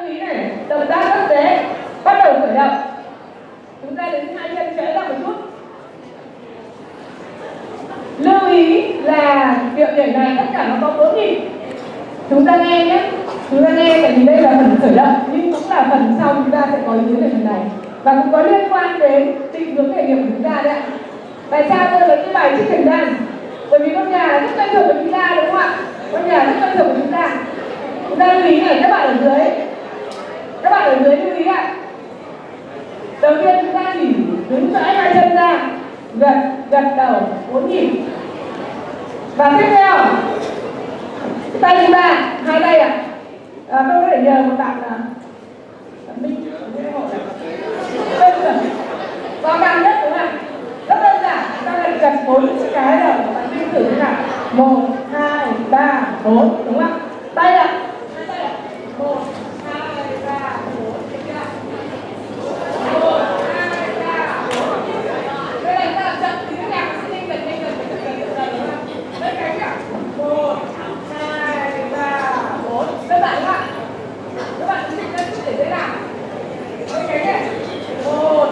lưu ý này, động tác rất dễ, bắt đầu khởi động. Chúng ta đứng hai chân trễ ra một chút. Lưu ý là điệu nhảy này tất cả nó có bốn nhịp. Chúng ta nghe nhé. Chúng ta nghe tại vì đây là phần khởi động, nhưng cũng là phần sau chúng ta sẽ có ý kiến về phần này. Và cũng có liên quan đến định hướng nghề nghiệp của chúng ta đấy ạ. Tại sao tôi lấy cái bài trích thời gian bởi vì con nhà rất quen thuộc của chúng ta, đúng không ạ? Con nhà rất quen thuộc của chúng ta. Chúng ta lưu ý này các bạn ở dưới các bạn ở dưới lưu ý ạ. Đầu tiên chúng ta chỉ đứng rãi hai chân ra gật gật đầu bốn nhịp. Và tiếp theo tay chúng ta hai tay ạ. À, tôi có thể nhờ một bạn là minh. Đơn giản càng nhất đúng không ạ? Rất đơn giản chúng ta lại gật bốn cái rồi bạn tin thử thế nào. Một hai ba bốn đúng không ạ? Tay ạ hai tay ạ một hai ba bốn tiếp theo một hai ba bốn đây là chúng ta chậm tí nữa nhạc sẽ nhanh dần nhanh dần nhanh dần nhanh dần đúng không ạ đây cái ạ một hai ba bốn đơn giản không ạ các bạn chỉnh lên chút để dễ làm đây cái này một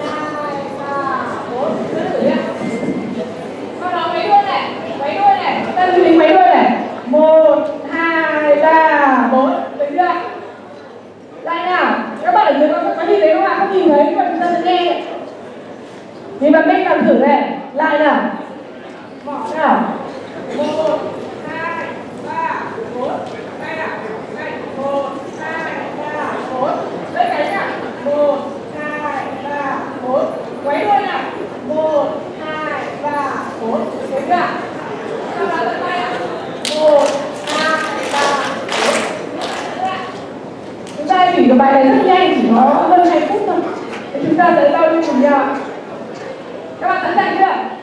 hai ba bốn cứ thử nhá sau đó mấy đuôi này mấy đuôi này chúng ta lưu ý mấy đuôi này một hai ba bốn được chưa lại nào các bạn ở dưới có có nhìn thấy không ạ không nhìn thấy nhưng mà chúng ta sẽ nghe thì bạn minh làm thử này. Lại nào. Mỏ nào. Một hai ba bốn đây nào đây một hai ba bốn đây cái nào một hai ba bốn quấy đuôi nào một hai ba bốn thấy chưa sau đó lần tay ạ một hai ba bốn chúng ta chỉ cái bài này rất nhanh, chỉ có hơn hai phút thôi. Chúng ta sẽ giao lưu cùng nhau các bạn sẵn sàng chưa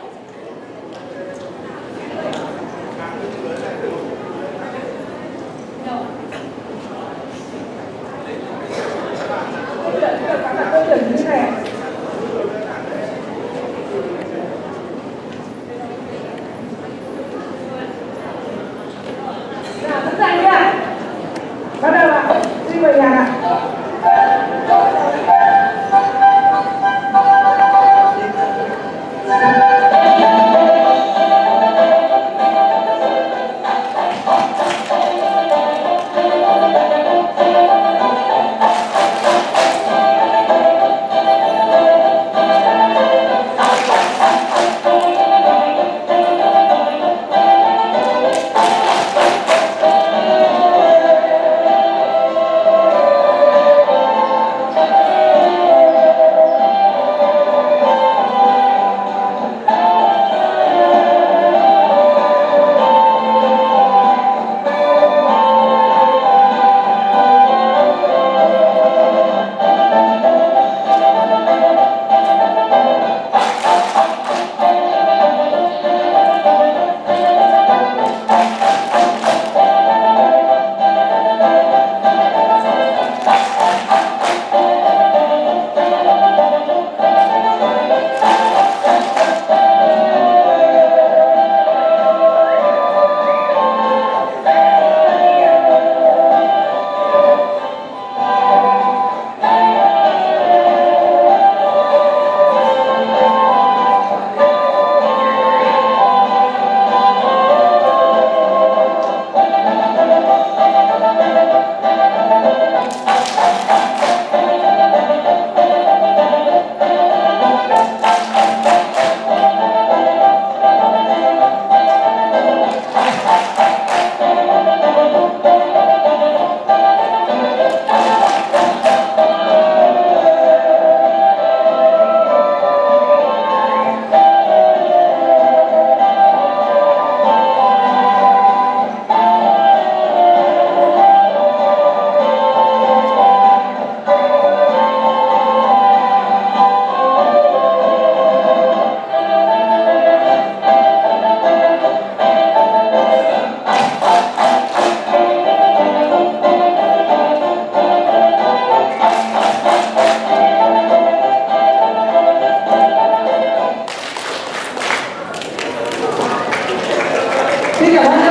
ठीक है